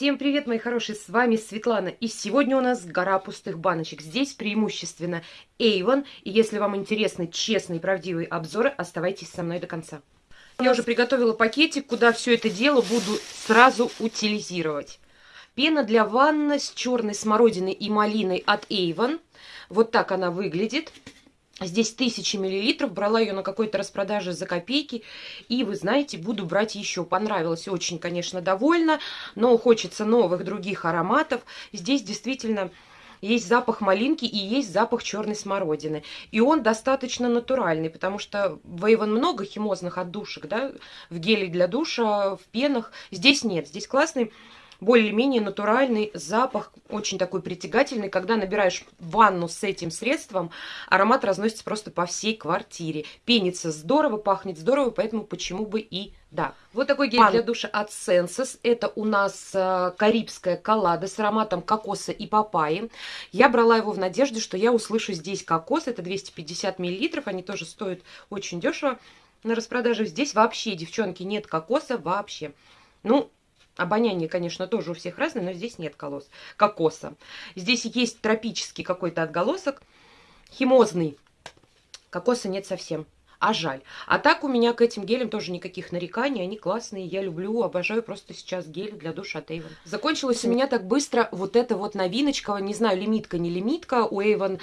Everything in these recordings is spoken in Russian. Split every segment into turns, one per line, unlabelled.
Всем привет, мои хорошие, с вами Светлана. И сегодня у нас гора пустых баночек. Здесь преимущественно Avon. И если вам интересны честные правдивые обзоры, оставайтесь со мной до конца. Я уже приготовила пакетик, куда все это дело буду сразу утилизировать. Пена для ванны с черной смородиной и малиной от Avon. Вот так она выглядит. Здесь тысячи миллилитров, брала ее на какой-то распродаже за копейки. И, вы знаете, буду брать еще. Понравилось, очень, конечно, довольна. Но хочется новых других ароматов. Здесь действительно есть запах малинки и есть запах черной смородины. И он достаточно натуральный, потому что в Avon много химозных отдушек, да, в геле для душа, в пенах. Здесь нет, здесь классный более-менее натуральный запах, очень такой притягательный. Когда набираешь ванну с этим средством, аромат разносится просто по всей квартире. Пенится здорово, пахнет здорово, поэтому почему бы и да. Вот такой гель Пан... для душа от Senses. Это у нас э, карибская коллада с ароматом кокоса и папайи. Я брала его в надежде, что я услышу здесь кокос. Это 250 миллилитров. Они тоже стоят очень дешево на распродаже. Здесь вообще, девчонки, нет кокоса вообще. Ну, Обоняние, конечно, тоже у всех разное, но здесь нет колос, кокоса. Здесь есть тропический какой-то отголосок, химозный. Кокоса нет совсем а жаль. А так у меня к этим гелям тоже никаких нареканий, они классные, я люблю, обожаю просто сейчас гель для душа от Avon. Закончилась у меня так быстро вот эта вот новиночка, не знаю, лимитка, не лимитка, у Avon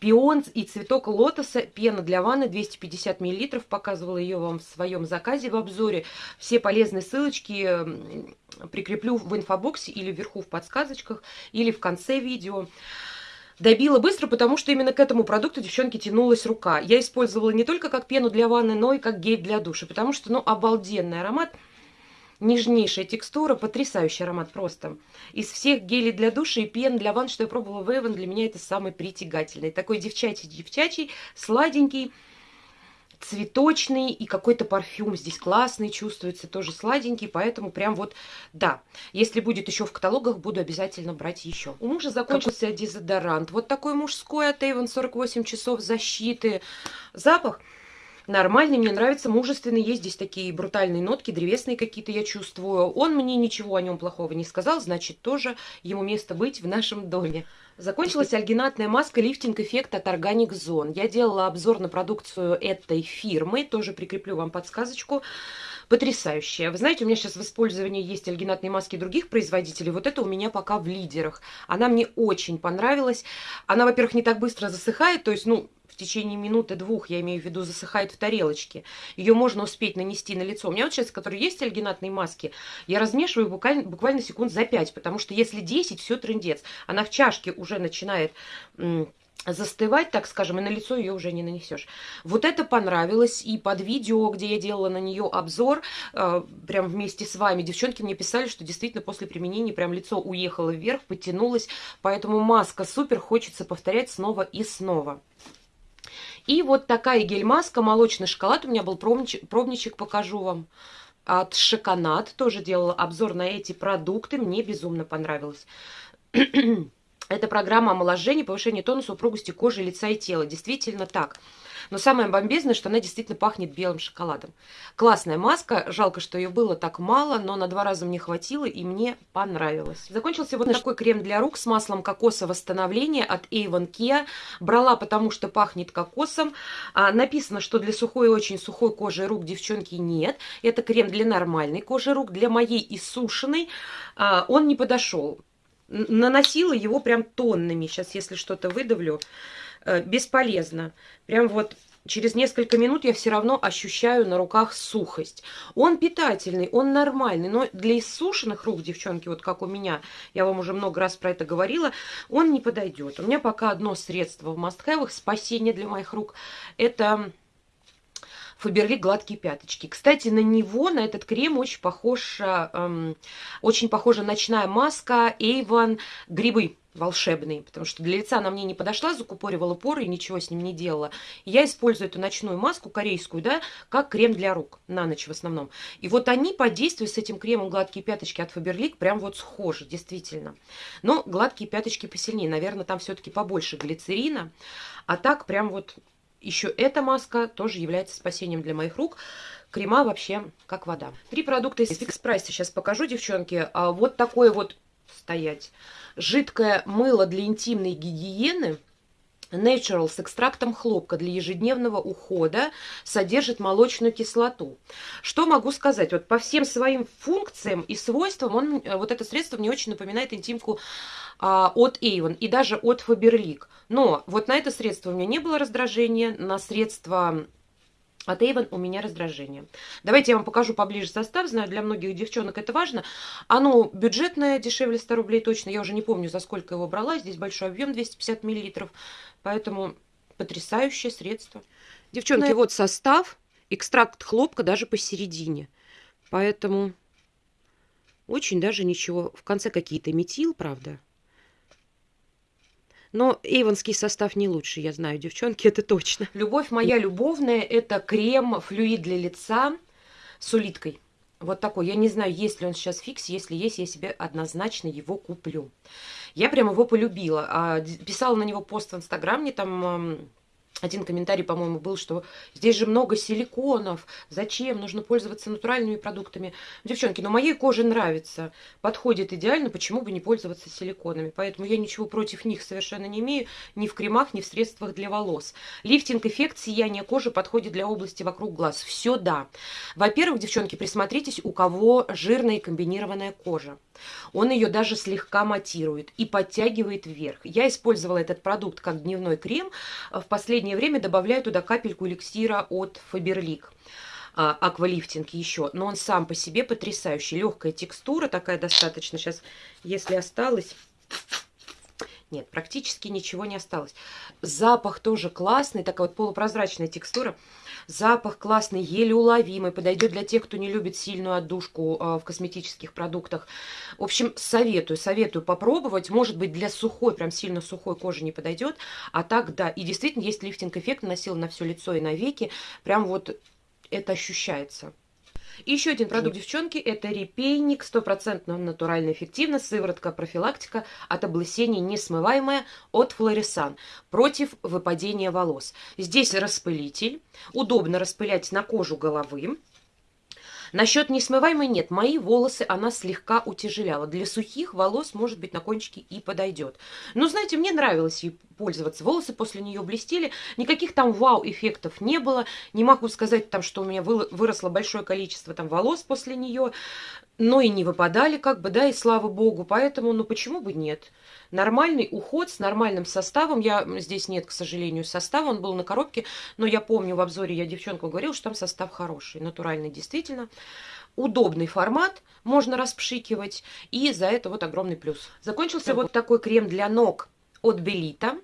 пион и цветок лотоса, пена для ванны 250 мл, показывала ее вам в своем заказе в обзоре. Все полезные ссылочки прикреплю в инфобоксе или вверху в подсказочках, или в конце видео. Добила быстро, потому что именно к этому продукту девчонки тянулась рука. Я использовала не только как пену для ванны, но и как гель для душа, потому что, ну, обалденный аромат. Нежнейшая текстура, потрясающий аромат просто. Из всех гелей для душа и пен для ванн, что я пробовала в Эван, для меня это самый притягательный. Такой девчачий-девчачий, сладенький, цветочный и какой-то парфюм здесь классный, чувствуется тоже сладенький, поэтому прям вот, да, если будет еще в каталогах, буду обязательно брать еще. У мужа закончился дезодорант, вот такой мужской от Avon 48 часов защиты. Запах нормальный, мне нравится, мужественный, есть здесь такие брутальные нотки, древесные какие-то я чувствую. Он мне ничего о нем плохого не сказал, значит, тоже ему место быть в нашем доме. Закончилась альгинатная маска лифтинг эффект от Organic Zone. Я делала обзор на продукцию этой фирмы, тоже прикреплю вам подсказочку. Потрясающая. Вы знаете, у меня сейчас в использовании есть альгинатные маски других производителей. Вот это у меня пока в лидерах. Она мне очень понравилась. Она, во-первых, не так быстро засыхает, то есть, ну, в течение минуты-двух, я имею в виду, засыхает в тарелочке. Ее можно успеть нанести на лицо. У меня вот сейчас, которые есть альгинатные маски, я размешиваю буквально, буквально секунд за 5, потому что если 10, все трендец. Она в чашке уже начинает застывать, так скажем, и на лицо ее уже не нанесешь. Вот это понравилось, и под видео, где я делала на нее обзор, э, прям вместе с вами, девчонки мне писали, что действительно после применения прям лицо уехало вверх, потянулось, поэтому маска супер, хочется повторять снова и снова. И вот такая гель-маска, молочный шоколад. У меня был пробничек, пробничек покажу вам. От Шоконат. Тоже делала обзор на эти продукты. Мне безумно понравилось. Это программа омоложения, повышения тонуса, упругости кожи, лица и тела. Действительно так. Но самое бомбезное, что она действительно пахнет белым шоколадом. Классная маска. Жалко, что ее было так мало, но на два раза мне хватило и мне понравилось. Закончился вот такой крем для рук с маслом кокоса восстановления от Avon Kia. Брала, потому что пахнет кокосом. А, написано, что для сухой и очень сухой кожи рук девчонки нет. Это крем для нормальной кожи рук. Для моей иссушенной а, он не подошел. Наносила его прям тоннами. Сейчас, если что-то выдавлю. Э, бесполезно. Прям вот через несколько минут я все равно ощущаю на руках сухость. Он питательный, он нормальный, но для иссушенных рук, девчонки, вот как у меня, я вам уже много раз про это говорила, он не подойдет. У меня пока одно средство в мастхэвах, спасение для моих рук, это... Фаберлик гладкие пяточки. Кстати, на него, на этот крем очень похож, эм, очень похожа ночная маска Avon грибы волшебный, потому что для лица она мне не подошла, закупоривала поры и ничего с ним не делала. я использую эту ночную маску корейскую, да, как крем для рук, на ночь в основном. И вот они по действию с этим кремом гладкие пяточки от Faberlic прям вот схожи, действительно. Но гладкие пяточки посильнее, наверное, там все-таки побольше глицерина, а так прям вот еще эта маска тоже является спасением для моих рук. Крема вообще как вода. Три продукта из фикс прайса сейчас покажу, девчонки. А вот такое вот стоять. Жидкое мыло для интимной гигиены – Natural с экстрактом хлопка для ежедневного ухода содержит молочную кислоту. Что могу сказать? Вот по всем своим функциям и свойствам он, э, вот это средство мне очень напоминает интимку а, от Avon и даже от Faberlic. Но вот на это средство у меня не было раздражения, на средство от Avon у меня раздражение. Давайте я вам покажу поближе состав. Знаю, для многих девчонок это важно. Оно бюджетное, дешевле 100 рублей точно. Я уже не помню, за сколько его брала. Здесь большой объем, 250 миллилитров. Поэтому потрясающее средство. Девчонки, вот состав. Экстракт хлопка даже посередине. Поэтому очень даже ничего. В конце какие-то метил, правда. Но эйвонский состав не лучше, я знаю, девчонки, это точно. Любовь моя любовная – это крем флюид для лица с улиткой. Вот такой. Я не знаю, есть ли он сейчас фикс. Если есть, я себе однозначно его куплю. Я прям его полюбила. А, писала на него пост в Инстаграм, мне там один комментарий, по-моему, был, что здесь же много силиконов, зачем, нужно пользоваться натуральными продуктами. Девчонки, но моей коже нравится, подходит идеально, почему бы не пользоваться силиконами. Поэтому я ничего против них совершенно не имею, ни в кремах, ни в средствах для волос. Лифтинг-эффект сияния кожи подходит для области вокруг глаз. Все да. Во-первых, девчонки, присмотритесь, у кого жирная и комбинированная кожа. Он ее даже слегка матирует и подтягивает вверх. Я использовала этот продукт как дневной крем. В последнее время добавляю туда капельку эликсира от Faberlic аквалифтинг еще, но он сам по себе потрясающий. Легкая текстура такая достаточно. Сейчас, если осталось... Нет, практически ничего не осталось. Запах тоже классный, такая вот полупрозрачная текстура. Запах классный, еле уловимый, подойдет для тех, кто не любит сильную отдушку э, в косметических продуктах. В общем, советую, советую попробовать. Может быть, для сухой, прям сильно сухой кожи не подойдет. А так, да, и действительно есть лифтинг-эффект, наносила на все лицо и на веки. Прям вот это ощущается. И еще один продукт, девчонки, это репейник, стопроцентно натурально эффективно, сыворотка профилактика от облысения несмываемая от Флорисан против выпадения волос. Здесь распылитель, удобно распылять на кожу головы. Насчет несмываемой нет. Мои волосы она слегка утяжеляла. Для сухих волос, может быть, на кончике и подойдет. Но, знаете, мне нравилось ей пользоваться. Волосы после нее блестели. Никаких там вау-эффектов не было. Не могу сказать, там, что у меня выросло большое количество там волос после нее. Но и не выпадали, как бы, да, и слава богу. Поэтому, ну, почему бы нет? Нормальный уход с нормальным составом. Я здесь нет, к сожалению, состава. Он был на коробке, но я помню в обзоре, я девчонку говорила, что там состав хороший, натуральный действительно. Удобный формат, можно распшикивать, и за это вот огромный плюс. Закончился вот такой крем для ног от Белита.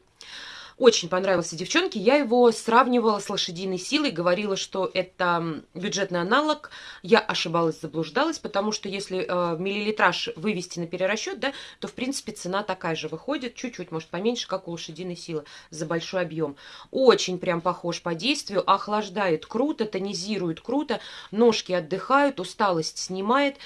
Очень понравился девчонке. Я его сравнивала с лошадиной силой, говорила, что это бюджетный аналог. Я ошибалась, заблуждалась, потому что если э, миллилитраж вывести на перерасчет, да, то, в принципе, цена такая же выходит, чуть-чуть, может, поменьше, как у лошадиной силы, за большой объем. Очень прям похож по действию, охлаждает круто, тонизирует круто, ножки отдыхают, усталость снимает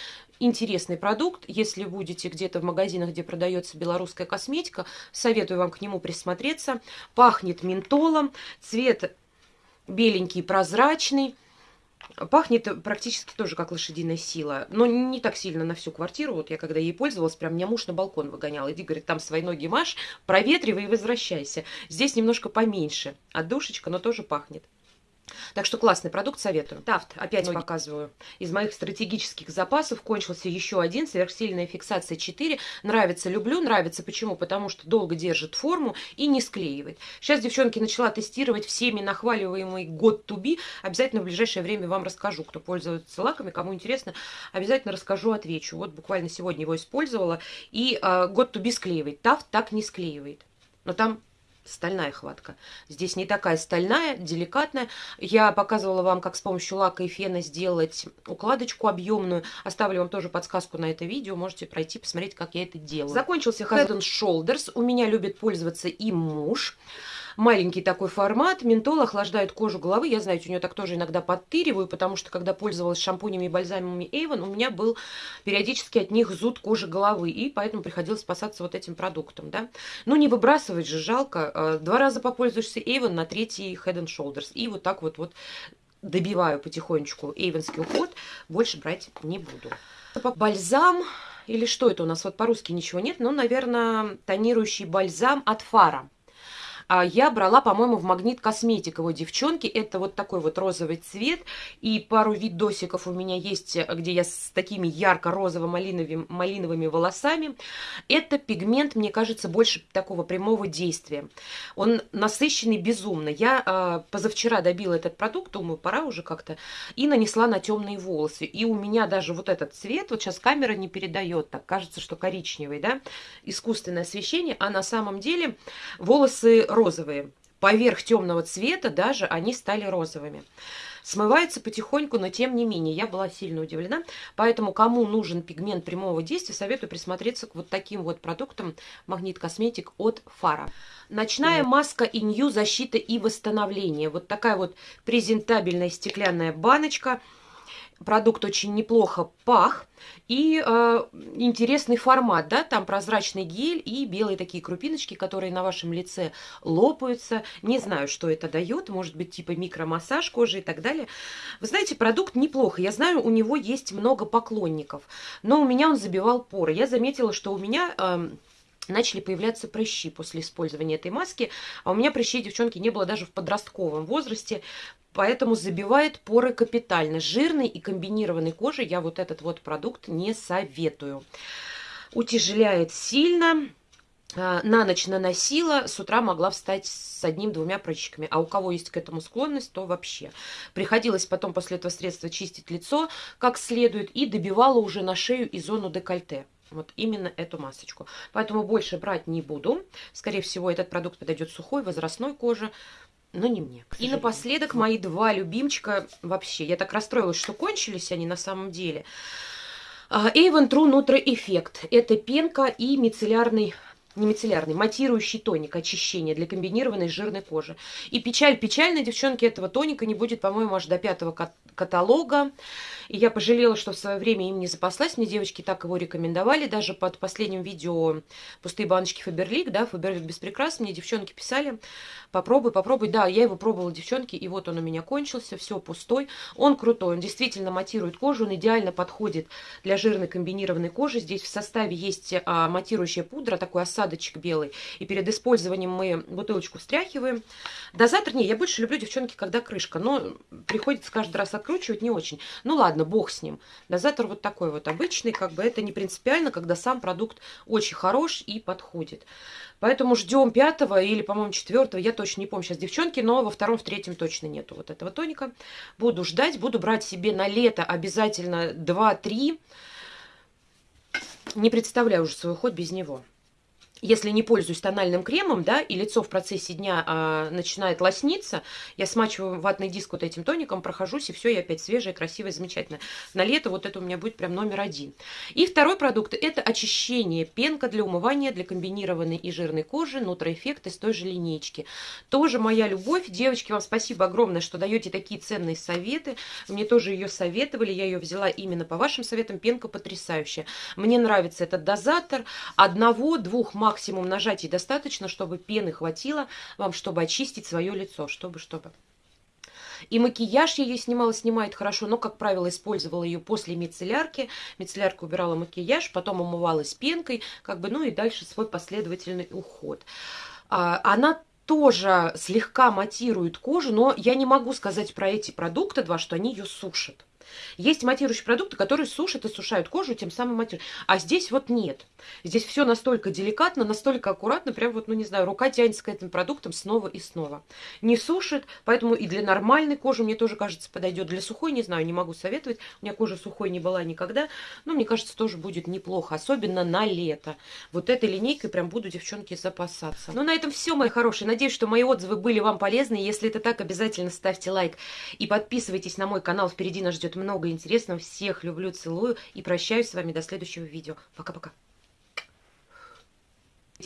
интересный продукт. Если будете где-то в магазинах, где продается белорусская косметика, советую вам к нему присмотреться. Пахнет ментолом, цвет беленький, прозрачный. Пахнет практически тоже как лошадиная сила, но не так сильно на всю квартиру. Вот я когда ей пользовалась, прям меня муж на балкон выгонял. Иди, говорит, там свои ноги маш, проветривай и возвращайся. Здесь немножко поменьше. Отдушечка, но тоже пахнет. Так что классный продукт, советую. Тафт, опять Ноги. показываю. Из моих стратегических запасов кончился еще один, сверхсильная фиксация 4. Нравится, люблю, нравится. Почему? Потому что долго держит форму и не склеивает. Сейчас, девчонки, начала тестировать всеми нахваливаемый год to be. Обязательно в ближайшее время вам расскажу, кто пользуется лаками, кому интересно, обязательно расскажу, отвечу. Вот буквально сегодня его использовала. И э, год to be склеивает. Тафт так не склеивает. Но там стальная хватка. Здесь не такая стальная, деликатная. Я показывала вам, как с помощью лака и фена сделать укладочку объемную. Оставлю вам тоже подсказку на это видео. Можете пройти, посмотреть, как я это делаю. Закончился Head and Shoulders. У меня любит пользоваться и муж. Маленький такой формат. Ментол охлаждает кожу головы. Я, знаете, у нее так тоже иногда подтыриваю, потому что когда пользовалась шампунями и бальзамами Avon, у меня был периодически от них зуд кожи головы. И поэтому приходилось спасаться вот этим продуктом. Да? Ну, не выбрасывать же, жалко. Э, два раза попользуешься Avon, на третий Head and Shoulders. И вот так вот, вот добиваю потихонечку эйвенский уход. Больше брать не буду. Бальзам или что это у нас? Вот по-русски ничего нет, но, наверное, тонирующий бальзам от Фара. А я брала, по-моему, в Магнит Косметик его девчонки. Это вот такой вот розовый цвет. И пару видосиков у меня есть, где я с такими ярко-розово-малиновыми малиновыми волосами. Это пигмент, мне кажется, больше такого прямого действия. Он насыщенный безумно. Я э, позавчера добила этот продукт, думаю, пора уже как-то, и нанесла на темные волосы. И у меня даже вот этот цвет, вот сейчас камера не передает, так кажется, что коричневый, да, искусственное освещение, а на самом деле волосы розовые. Поверх темного цвета даже они стали розовыми. Смывается потихоньку, но тем не менее, я была сильно удивлена. Поэтому, кому нужен пигмент прямого действия, советую присмотреться к вот таким вот продуктам Магнит Косметик от Фара. Ночная маска Инью защита и восстановление. Вот такая вот презентабельная стеклянная баночка – продукт очень неплохо пах. И э, интересный формат, да, там прозрачный гель и белые такие крупиночки, которые на вашем лице лопаются. Не знаю, что это дает, может быть, типа микромассаж кожи и так далее. Вы знаете, продукт неплохо. Я знаю, у него есть много поклонников, но у меня он забивал поры. Я заметила, что у меня... Э, начали появляться прыщи после использования этой маски. А у меня прыщей, девчонки, не было даже в подростковом возрасте поэтому забивает поры капитально. Жирной и комбинированной коже я вот этот вот продукт не советую. Утяжеляет сильно. А, на ночь наносила, с утра могла встать с одним-двумя прыщиками. А у кого есть к этому склонность, то вообще. Приходилось потом после этого средства чистить лицо как следует и добивала уже на шею и зону декольте. Вот именно эту масочку. Поэтому больше брать не буду. Скорее всего, этот продукт подойдет сухой, возрастной коже но не мне. И напоследок мои два любимчика вообще. Я так расстроилась, что кончились они на самом деле. Avon True Nutri Effect. Это пенка и мицеллярный не мицеллярный, матирующий тоник очищения для комбинированной жирной кожи. И печаль печальная, девчонки, этого тоника не будет, по-моему, аж до пятого каталога. И я пожалела, что в свое время им не запаслась. Мне девочки так его рекомендовали. Даже под последним видео «Пустые баночки Фаберлик», да, Фаберлик без прикрас, мне девчонки писали, попробуй, попробуй. Да, я его пробовала, девчонки, и вот он у меня кончился, все пустой. Он крутой, он действительно матирует кожу, он идеально подходит для жирной комбинированной кожи. Здесь в составе есть а, матирующая пудра, такой осадочек белый. И перед использованием мы бутылочку встряхиваем. Дозатор, не, я больше люблю, девчонки, когда крышка, но приходится каждый раз откручивать не очень. Ну ладно, бог с ним. Дозатор вот такой вот обычный, как бы это не принципиально, когда сам продукт очень хорош и подходит. Поэтому ждем пятого или, по-моему, четвертого, я точно не помню сейчас, девчонки, но во втором, в третьем точно нету вот этого тоника. Буду ждать, буду брать себе на лето обязательно 2-3. Не представляю уже свой ход без него если не пользуюсь тональным кремом, да, и лицо в процессе дня а, начинает лосниться, я смачиваю ватный диск вот этим тоником, прохожусь, и все, я опять свежая, красивая, замечательная. На лето вот это у меня будет прям номер один. И второй продукт – это очищение, пенка для умывания, для комбинированной и жирной кожи, нутроэффект из той же линейки. Тоже моя любовь. Девочки, вам спасибо огромное, что даете такие ценные советы. Мне тоже ее советовали, я ее взяла именно по вашим советам. Пенка потрясающая. Мне нравится этот дозатор. Одного-двух максимум максимум нажатий достаточно, чтобы пены хватило вам, чтобы очистить свое лицо, чтобы, чтобы. И макияж я ее снимала, снимает хорошо, но, как правило, использовала ее после мицеллярки. Мицеллярка убирала макияж, потом умывалась пенкой, как бы, ну и дальше свой последовательный уход. А, она тоже слегка матирует кожу, но я не могу сказать про эти продукты два, что они ее сушат. Есть матирующие продукты, которые сушат и сушают кожу, тем самым матируют. А здесь вот нет. Здесь все настолько деликатно, настолько аккуратно, прям вот, ну не знаю, рука тянется к этим продуктам снова и снова. Не сушит, поэтому и для нормальной кожи, мне тоже кажется, подойдет. Для сухой, не знаю, не могу советовать. У меня кожа сухой не была никогда, но мне кажется, тоже будет неплохо, особенно на лето. Вот этой линейкой прям буду, девчонки, запасаться. Ну, на этом все, мои хорошие. Надеюсь, что мои отзывы были вам полезны. Если это так, обязательно ставьте лайк и подписывайтесь на мой канал. Впереди нас ждет много интересного. Всех люблю, целую и прощаюсь с вами до следующего видео. Пока-пока.